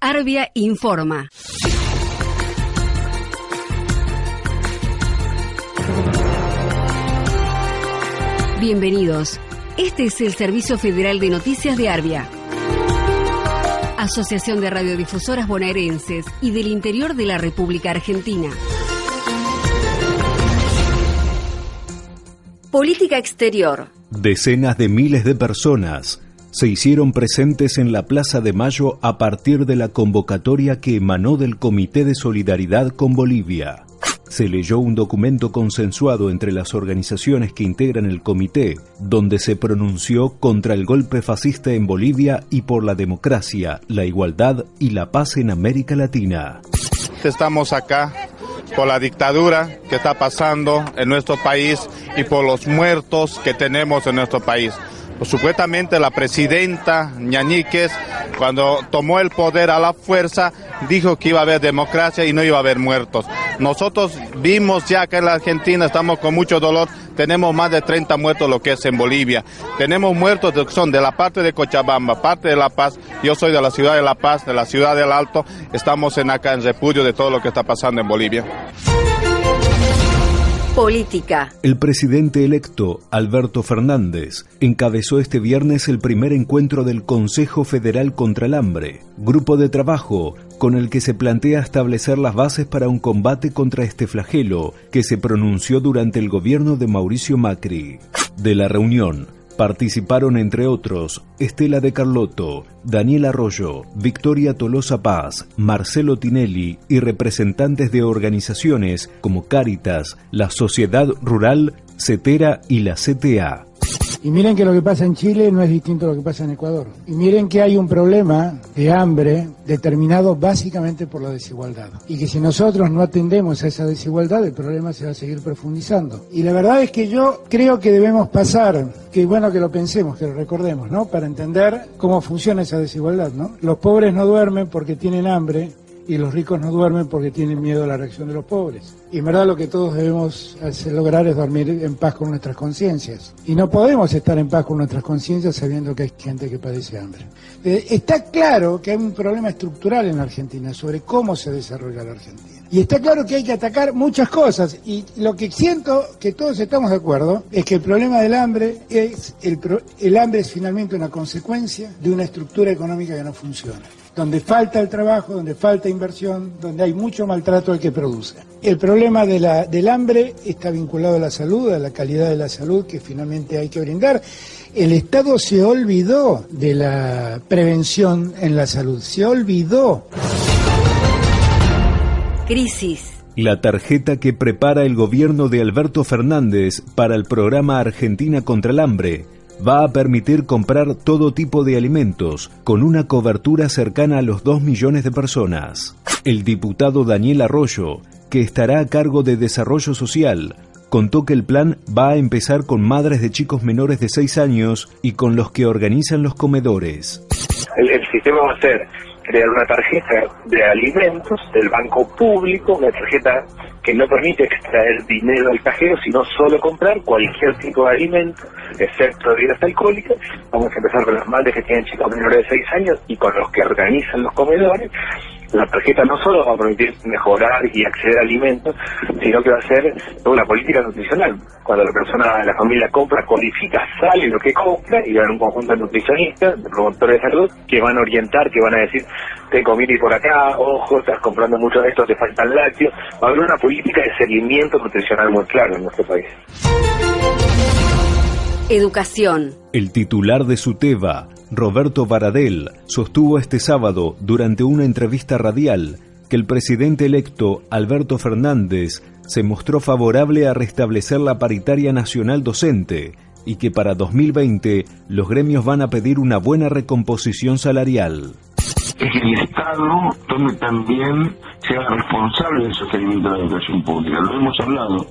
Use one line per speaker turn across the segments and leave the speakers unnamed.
Arbia informa. Bienvenidos. Este es el Servicio Federal de Noticias de Arbia. Asociación de Radiodifusoras Bonaerenses y del Interior de la República Argentina. Política Exterior.
Decenas de miles de personas se hicieron presentes en la Plaza de Mayo a partir de la convocatoria que emanó del Comité de Solidaridad con Bolivia. Se leyó un documento consensuado entre las organizaciones que integran el comité, donde se pronunció contra el golpe fascista en Bolivia y por la democracia, la igualdad y la paz en América Latina.
Estamos acá por la dictadura que está pasando en nuestro país y por los muertos que tenemos en nuestro país. Pues, supuestamente la presidenta Ñañíquez, cuando tomó el poder a la fuerza, dijo que iba a haber democracia y no iba a haber muertos. Nosotros vimos ya que en la Argentina estamos con mucho dolor, tenemos más de 30 muertos lo que es en Bolivia. Tenemos muertos que son de la parte de Cochabamba, parte de La Paz. Yo soy de la ciudad de La Paz, de la ciudad del Alto. Estamos en acá en repudio de todo lo que está pasando en Bolivia.
Política.
El presidente electo, Alberto Fernández, encabezó este viernes el primer encuentro del Consejo Federal contra el Hambre, grupo de trabajo con el que se plantea establecer las bases para un combate contra este flagelo que se pronunció durante el gobierno de Mauricio Macri. De la reunión, Participaron entre otros Estela de Carlotto, Daniel Arroyo, Victoria Tolosa Paz, Marcelo Tinelli y representantes de organizaciones como Cáritas, la Sociedad Rural, CETERA y la CTA.
Y miren que lo que pasa en Chile no es distinto a lo que pasa en Ecuador. Y miren que hay un problema de hambre determinado básicamente por la desigualdad. Y que si nosotros no atendemos a esa desigualdad, el problema se va a seguir profundizando. Y la verdad es que yo creo que debemos pasar, que bueno que lo pensemos, que lo recordemos, ¿no? Para entender cómo funciona esa desigualdad, ¿no? Los pobres no duermen porque tienen hambre, y los ricos no duermen porque tienen miedo a la reacción de los pobres. Y en verdad lo que todos debemos lograr es dormir en paz con nuestras conciencias. Y no podemos estar en paz con nuestras conciencias sabiendo que hay gente que padece hambre. Está claro que hay un problema estructural en la Argentina sobre cómo se desarrolla la Argentina. Y está claro que hay que atacar muchas cosas. Y lo que siento que todos estamos de acuerdo es que el problema del hambre es el, el hambre es finalmente una consecuencia de una estructura económica que no funciona donde falta el trabajo, donde falta inversión, donde hay mucho maltrato al que produce. El problema de la, del hambre está vinculado a la salud, a la calidad de la salud que finalmente hay que brindar. El Estado se olvidó de la prevención en la salud, se olvidó.
Crisis.
La tarjeta que prepara el gobierno de Alberto Fernández para el programa Argentina contra el Hambre va a permitir comprar todo tipo de alimentos con una cobertura cercana a los 2 millones de personas. El diputado Daniel Arroyo, que estará a cargo de Desarrollo Social, contó que el plan va a empezar con madres de chicos menores de 6 años y con los que organizan los comedores.
El, sistema va a ser crear una tarjeta de alimentos del banco público, una tarjeta que no permite extraer dinero del cajero, sino solo comprar cualquier tipo de alimento, excepto bebidas alcohólicas. Vamos a empezar con las madres que tienen chicos menores de 6 años y con los que organizan los comedores la tarjeta no solo va a permitir mejorar y acceder a alimentos, sino que va a ser una política nutricional. Cuando la persona, la familia compra, codifica, sale lo que compra y va a haber un conjunto de nutricionistas, de promotores de salud, que van a orientar, que van a decir, te conviene por acá, ojo, estás comprando mucho de esto, te faltan lácteos. Va a haber una política de seguimiento nutricional muy clara en nuestro país.
Educación.
El titular de SUTEBA, Roberto Baradel, sostuvo este sábado, durante una entrevista radial, que el presidente electo, Alberto Fernández, se mostró favorable a restablecer la paritaria nacional docente y que para 2020 los gremios van a pedir una buena recomposición salarial.
Es el Estado donde también sea responsable del sostenimiento de la educación pública. Lo hemos hablado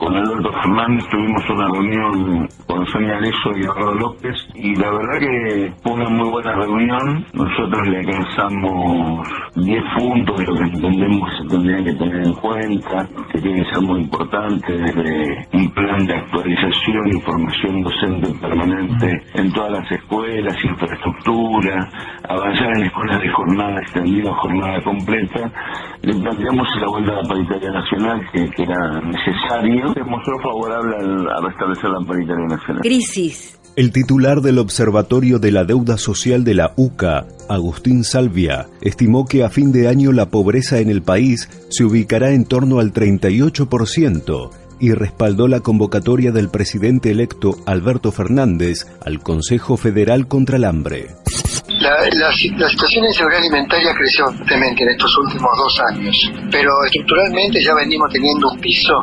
con Alberto Fernández tuvimos una reunión con Sonia Leso y Arroyo López y la verdad que fue una muy buena reunión. Nosotros le alcanzamos 10 puntos de lo que entendemos se tendrían que tener en cuenta, que tiene que ser muy importante, desde un plan de actualización y formación docente permanente en todas las escuelas, infraestructura, avanzar en escuelas de jornada extendida, jornada completa. Le planteamos la vuelta a la paritaria nacional que, que era necesario. Se mostró favorable al, a restablecer la paritaria nacional.
Crisis.
El titular del Observatorio de la Deuda Social de la UCA, Agustín Salvia, estimó que a fin de año la pobreza en el país se ubicará en torno al 38% y respaldó la convocatoria del presidente electo Alberto Fernández al Consejo Federal contra el Hambre.
La, la, la, situación de inseguridad alimentaria creció fuertemente en estos últimos dos años, pero estructuralmente ya venimos teniendo un piso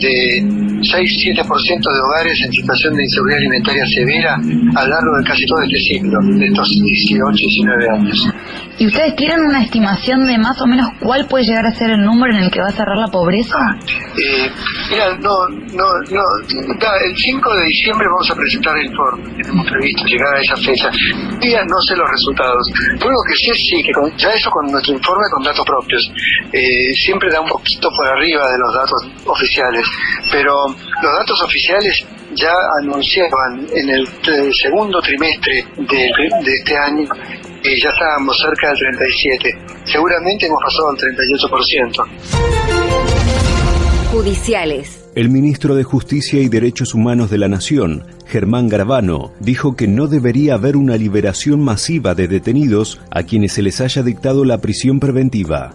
de 6-7% de hogares en situación de inseguridad alimentaria severa a lo largo de casi todo este siglo, de estos 18, 19 años.
¿Y ustedes tienen una estimación de más o menos cuál puede llegar a ser el número en el que va a cerrar la pobreza?
Eh, mira, no, no, no, el 5 de diciembre vamos a presentar el informe, tenemos previsto llegar a esa fecha. Todavía no sé los resultados. Lo que sé sí que con, ya eso con nuestro informe con datos propios, eh, siempre da un poquito por arriba de los datos oficiales, pero los datos oficiales ya anunciaban en el segundo trimestre de, de este año que ya estábamos cerca del 37. Seguramente hemos pasado al 38%.
Judiciales.
El ministro de Justicia y Derechos Humanos de la Nación, Germán Garabano, dijo que no debería haber una liberación masiva de detenidos a quienes se les haya dictado la prisión preventiva.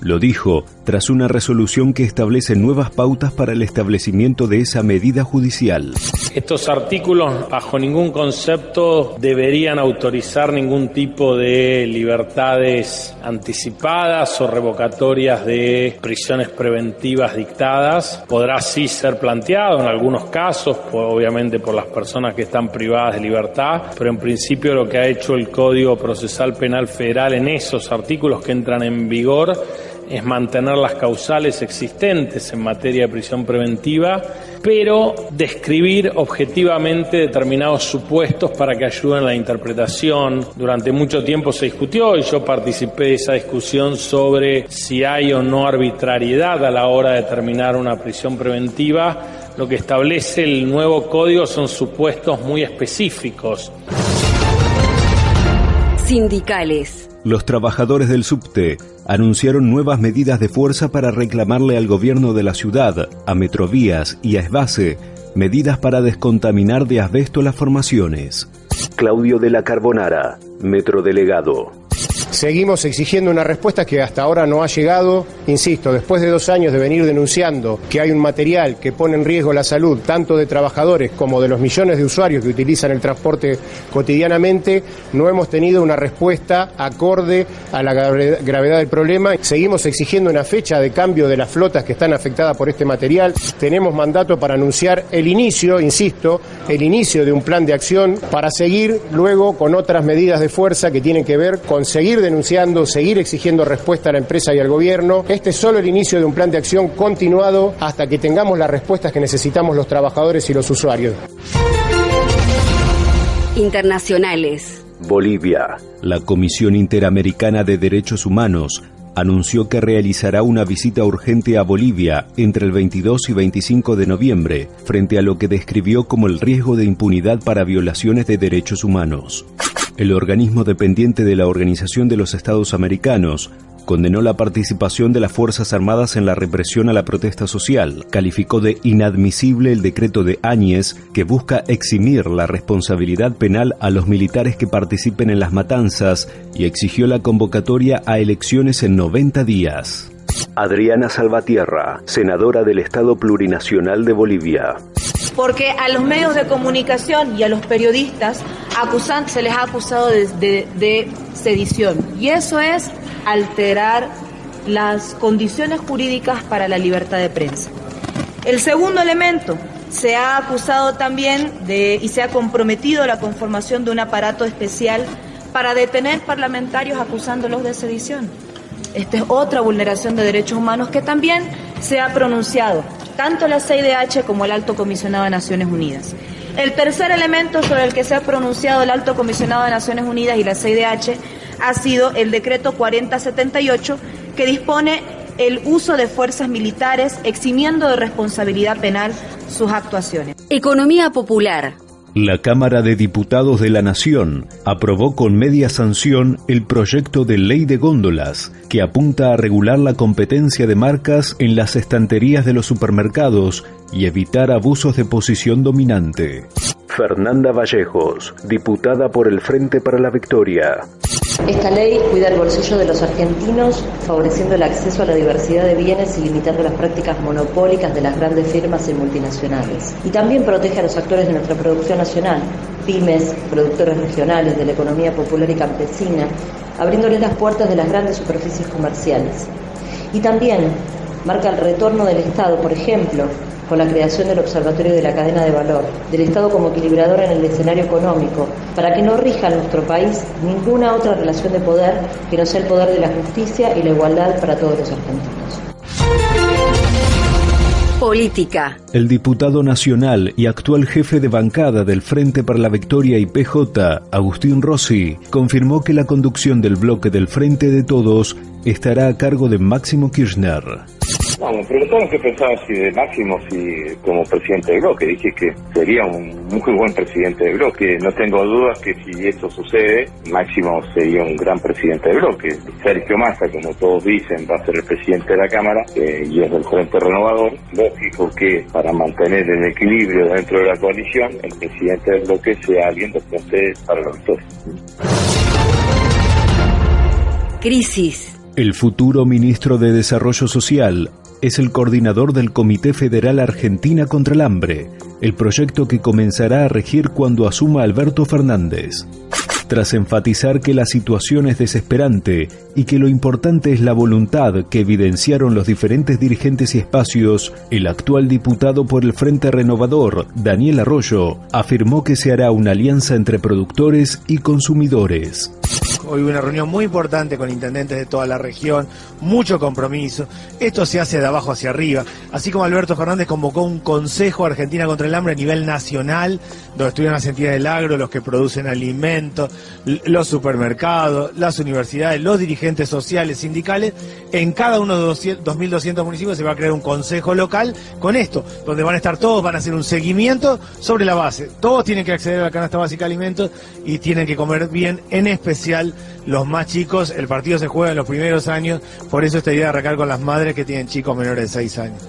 Lo dijo tras una resolución que establece nuevas pautas para el establecimiento de esa medida judicial.
Estos artículos bajo ningún concepto deberían autorizar ningún tipo de libertades anticipadas o revocatorias de prisiones preventivas dictadas. Podrá sí ser planteado en algunos casos, obviamente por las personas que están privadas de libertad, pero en principio lo que ha hecho el Código Procesal Penal Federal en esos artículos que entran en vigor es mantener las causales existentes en materia de prisión preventiva, pero describir objetivamente determinados supuestos para que ayuden a la interpretación. Durante mucho tiempo se discutió y yo participé de esa discusión sobre si hay o no arbitrariedad a la hora de determinar una prisión preventiva. Lo que establece el nuevo código son supuestos muy específicos.
Sindicales.
Los trabajadores del subte anunciaron nuevas medidas de fuerza para reclamarle al gobierno de la ciudad, a Metrovías y a Esbase, medidas para descontaminar de asbesto las formaciones. Claudio de la Carbonara, metrodelegado.
Seguimos exigiendo una respuesta que hasta ahora no ha llegado. Insisto, después de dos años de venir denunciando que hay un material que pone en riesgo la salud tanto de trabajadores como de los millones de usuarios que utilizan el transporte cotidianamente, no hemos tenido una respuesta acorde a la gravedad del problema. Seguimos exigiendo una fecha de cambio de las flotas que están afectadas por este material. Tenemos mandato para anunciar el inicio, insisto, el inicio de un plan de acción para seguir luego con otras medidas de fuerza que tienen que ver con seguir denunciando, seguir exigiendo respuesta a la empresa y al gobierno. Este es solo el inicio de un plan de acción continuado hasta que tengamos las respuestas que necesitamos los trabajadores y los usuarios.
Internacionales.
Bolivia. La Comisión Interamericana de Derechos Humanos anunció que realizará una visita urgente a Bolivia entre el 22 y 25 de noviembre, frente a lo que describió como el riesgo de impunidad para violaciones de derechos humanos. El organismo dependiente de la Organización de los Estados Americanos condenó la participación de las Fuerzas Armadas en la represión a la protesta social, calificó de inadmisible el decreto de Áñez que busca eximir la responsabilidad penal a los militares que participen en las matanzas y exigió la convocatoria a elecciones en 90 días. Adriana Salvatierra, senadora del Estado Plurinacional de Bolivia
porque a los medios de comunicación y a los periodistas se les ha acusado de sedición. Y eso es alterar las condiciones jurídicas para la libertad de prensa. El segundo elemento, se ha acusado también de y se ha comprometido la conformación de un aparato especial para detener parlamentarios acusándolos de sedición. Esta es otra vulneración de derechos humanos que también se ha pronunciado tanto la CIDH como el Alto Comisionado de Naciones Unidas. El tercer elemento sobre el que se ha pronunciado el Alto Comisionado de Naciones Unidas y la CIDH ha sido el decreto 4078 que dispone el uso de fuerzas militares eximiendo de responsabilidad penal sus actuaciones.
Economía popular.
La Cámara de Diputados de la Nación aprobó con media sanción el proyecto de ley de góndolas que apunta a regular la competencia de marcas en las estanterías de los supermercados y evitar abusos de posición dominante. Fernanda Vallejos, diputada por el Frente para la Victoria.
Esta ley cuida el bolsillo de los argentinos, favoreciendo el acceso a la diversidad de bienes y limitando las prácticas monopólicas de las grandes firmas y multinacionales. Y también protege a los actores de nuestra producción nacional, pymes, productores regionales de la economía popular y campesina, abriéndoles las puertas de las grandes superficies comerciales. Y también marca el retorno del Estado, por ejemplo, con la creación del Observatorio de la Cadena de Valor, del Estado como equilibrador en el escenario económico, para que no rija en nuestro país ninguna otra relación de poder que no sea el poder de la justicia y la igualdad para todos los argentinos.
Política.
El diputado nacional y actual jefe de bancada del Frente para la Victoria y PJ, Agustín Rossi, confirmó que la conducción del bloque del Frente de Todos estará a cargo de Máximo Kirchner.
Vamos, pero tenemos que pensar si de Máximo si como presidente de bloque. Dije que sería un muy buen presidente de bloque. No tengo dudas que si eso sucede, Máximo sería un gran presidente de bloque. Sergio Massa, como todos dicen, va a ser el presidente de la Cámara eh, y es del Frente Renovador. Lógico que para mantener el equilibrio dentro de la coalición, el presidente del bloque sea alguien de Frente para la Victoria.
Crisis.
El futuro ministro de Desarrollo Social es el coordinador del Comité Federal Argentina contra el Hambre, el proyecto que comenzará a regir cuando asuma Alberto Fernández. Tras enfatizar que la situación es desesperante y que lo importante es la voluntad que evidenciaron los diferentes dirigentes y espacios, el actual diputado por el Frente Renovador, Daniel Arroyo, afirmó que se hará una alianza entre productores y consumidores.
Hoy una reunión muy importante con intendentes de toda la región, mucho compromiso. Esto se hace de abajo hacia arriba. Así como Alberto Fernández convocó un Consejo Argentina contra el Hambre a nivel nacional, donde estuvieron las entidades del agro, los que producen alimentos, los supermercados, las universidades, los dirigentes sociales, sindicales. En cada uno de los 2.200 municipios se va a crear un consejo local con esto, donde van a estar todos, van a hacer un seguimiento sobre la base. Todos tienen que acceder a la canasta básica de alimentos y tienen que comer bien, en especial los más chicos, el partido se juega en los primeros años, por eso esta idea de arrancar con las madres que tienen chicos menores de 6 años.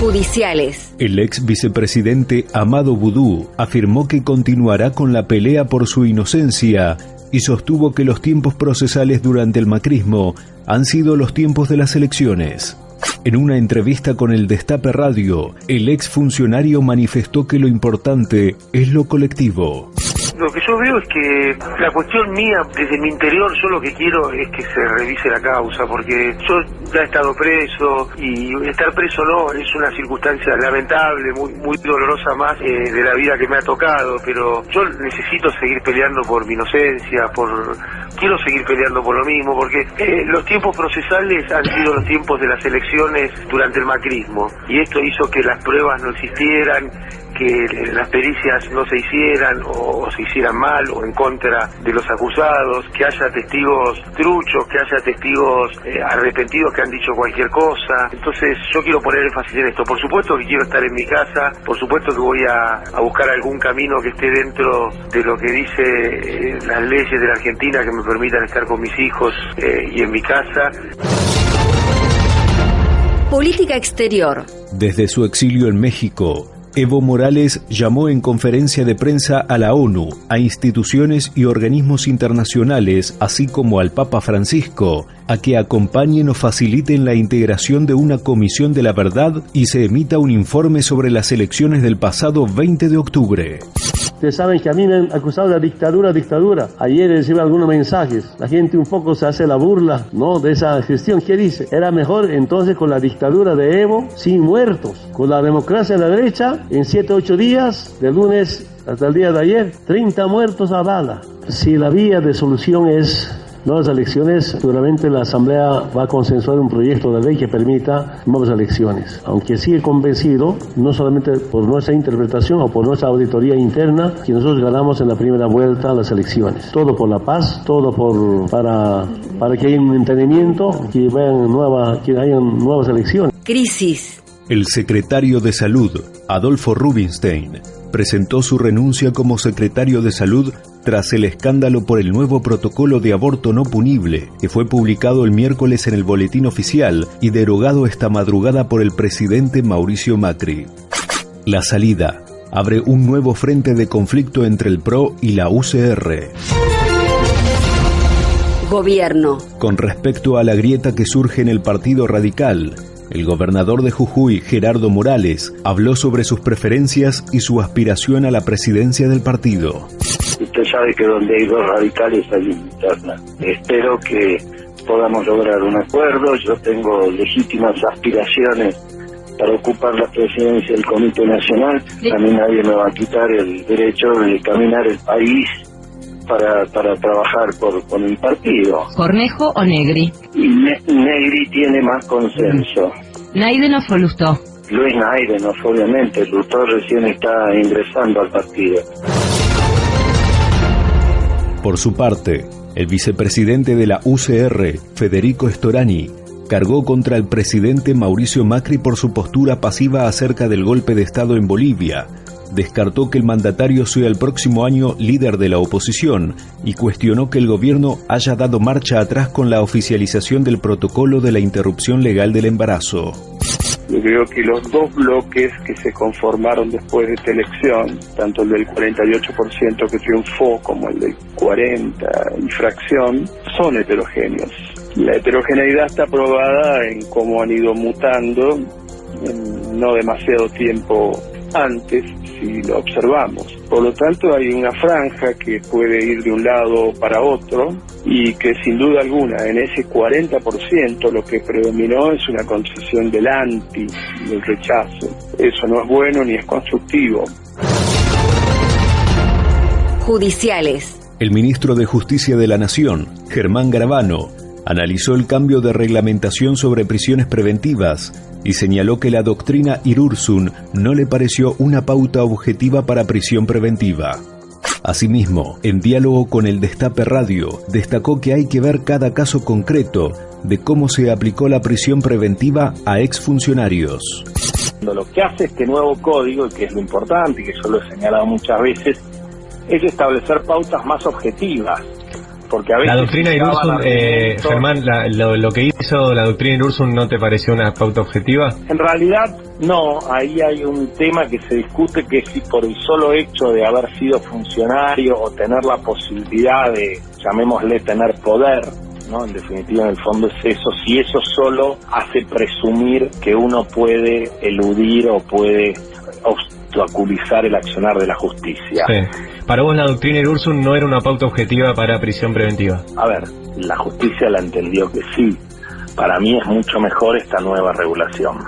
Judiciales.
El ex vicepresidente Amado Boudou afirmó que continuará con la pelea por su inocencia y sostuvo que los tiempos procesales durante el macrismo han sido los tiempos de las elecciones. En una entrevista con el Destape Radio, el ex funcionario manifestó que lo importante es lo colectivo.
Lo que yo veo es que la cuestión mía, desde mi interior, yo lo que quiero es que se revise la causa, porque yo ya he estado preso y estar preso no es una circunstancia lamentable, muy, muy dolorosa más eh, de la vida que me ha tocado, pero yo necesito seguir peleando por mi inocencia, por quiero seguir peleando por lo mismo, porque eh, los tiempos procesales han sido los tiempos de las elecciones durante el macrismo y esto hizo que las pruebas no existieran, que las pericias no se hicieran o, se hicieran mal o en contra de los acusados, que haya testigos truchos, que haya testigos eh, arrepentidos que han dicho cualquier cosa. Entonces yo quiero poner énfasis en esto. Por supuesto que quiero estar en mi casa, por supuesto que voy a, buscar algún camino que esté dentro de lo que dice eh, las leyes de la Argentina que me permitan estar con mis hijos eh, y en mi casa.
Política exterior.
Desde su exilio en México, Evo Morales llamó en conferencia de prensa a la ONU, a instituciones y organismos internacionales, así como al Papa Francisco, a que acompañen o faciliten la integración de una comisión de la verdad y se emita un informe sobre las elecciones del pasado 20 de octubre.
Ustedes saben que a mí me han acusado de dictadura, dictadura. Ayer recibí algunos mensajes. La gente un poco se hace la burla, ¿no? De esa gestión. ¿Qué dice? Era mejor entonces con la dictadura de Evo, sin muertos. Con la democracia de la derecha, en 7, 8 días, de lunes hasta el día de ayer, 30 muertos a bala. Si la vía de solución es Nuevas elecciones, seguramente la Asamblea va a consensuar un proyecto de ley que permita nuevas elecciones. Aunque sigue convencido, no solamente por nuestra interpretación o por nuestra auditoría interna, que nosotros ganamos en la primera vuelta las elecciones. Todo por la paz, todo por, para, para que haya un entendimiento, que, vayan nueva, que hayan nuevas elecciones.
Crisis.
El secretario de Salud, Adolfo Rubinstein, presentó su renuncia como secretario de Salud tras el escándalo por el nuevo protocolo de aborto no punible, que fue publicado el miércoles en el Boletín Oficial y derogado esta madrugada por el presidente Mauricio Macri. La salida abre un nuevo frente de conflicto entre el PRO y la UCR.
Gobierno.
Con respecto a la grieta que surge en el Partido Radical, el gobernador de Jujuy, Gerardo Morales, habló sobre sus preferencias y su aspiración a la presidencia del partido.
Usted sabe que donde hay dos radicales hay interna. Espero que podamos lograr un acuerdo. Yo tengo legítimas aspiraciones para ocupar la presidencia del Comité Nacional. A mí nadie me va a quitar el derecho de caminar el país para, para trabajar por, con el partido.
¿Cornejo o Negri?
Y Negri tiene más consenso.
¿Naiden o Folustó?
Luis Naiden, obviamente. Lustó recién está ingresando al partido.
Por su parte, el vicepresidente de la UCR, Federico Storani, cargó contra el presidente Mauricio Macri por su postura pasiva acerca del golpe de Estado en Bolivia, descartó que el mandatario sea el próximo año líder de la oposición y cuestionó que el gobierno haya dado marcha atrás con la oficialización del protocolo de la interrupción legal del embarazo.
Yo creo que los dos bloques que se conformaron después de esta elección, tanto el del 48% que triunfó como el del 40% y fracción, son heterogéneos. La heterogeneidad está probada en cómo han ido mutando en no demasiado tiempo antes si lo observamos. Por lo tanto, hay una franja que puede ir de un lado para otro y que sin duda alguna en ese 40% lo que predominó es una concesión del anti, del rechazo. Eso no es bueno ni es constructivo.
Judiciales.
El ministro de Justicia de la Nación, Germán Gravano, analizó el cambio de reglamentación sobre prisiones preventivas y señaló que la doctrina Irursun no le pareció una pauta objetiva para prisión preventiva. Asimismo, en diálogo con el Destape Radio, destacó que hay que ver cada caso concreto de cómo se aplicó la prisión preventiva a exfuncionarios.
Lo que hace este nuevo código, que es lo importante, y que yo lo he señalado muchas veces, es establecer pautas más objetivas porque a veces
la doctrina Irursun, eh, Germán, lo, que hizo la doctrina Irursun no te pareció una pauta objetiva?
En realidad no, ahí hay un tema que se discute que si por el solo hecho de haber sido funcionario o tener la posibilidad de, llamémosle, tener poder, ¿no? En definitiva, en el fondo es eso, si eso solo hace presumir que uno puede eludir o puede obstaculizar el accionar de la justicia.
Para vos la doctrina Irursun no era una pauta objetiva para prisión preventiva.
A ver, la justicia la entendió que sí. Para mí es mucho mejor esta nueva regulación.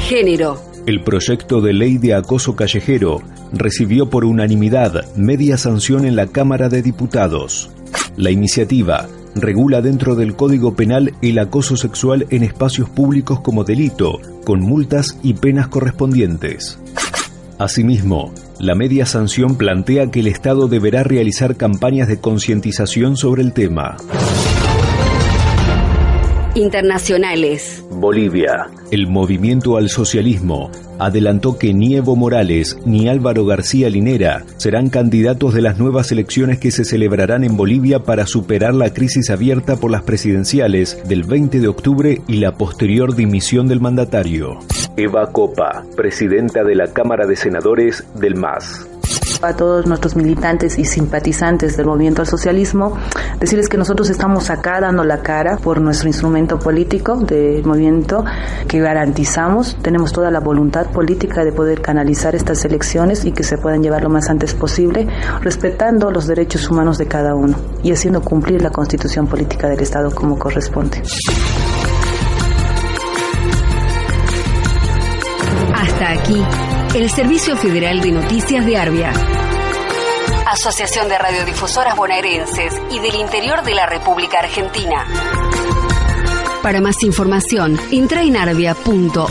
Género.
El proyecto de ley de acoso callejero recibió por unanimidad media sanción en la Cámara de Diputados. La iniciativa regula dentro del Código Penal el acoso sexual en espacios públicos como delito, con multas y penas correspondientes. Asimismo, la media sanción plantea que el Estado deberá realizar campañas de concientización sobre el tema.
Internacionales.
Bolivia. El movimiento al socialismo adelantó que ni Evo Morales ni Álvaro García Linera serán candidatos de las nuevas elecciones que se celebrarán en Bolivia para superar la crisis abierta por las presidenciales del 20 de octubre y la posterior dimisión del mandatario. Eva Copa, presidenta de la Cámara de Senadores del MAS
a todos nuestros militantes y simpatizantes del movimiento al socialismo, decirles que nosotros estamos acá dando la cara por nuestro instrumento político del movimiento que garantizamos, tenemos toda la voluntad política de poder canalizar estas elecciones y que se puedan llevar lo más antes posible, respetando los derechos humanos de cada uno y haciendo cumplir la constitución política del Estado como corresponde.
Hasta aquí, el Servicio Federal de Noticias de Arbia. Asociación de Radiodifusoras Bonaerenses y del Interior de la República Argentina. Para más información, entra en arbia.org.ar.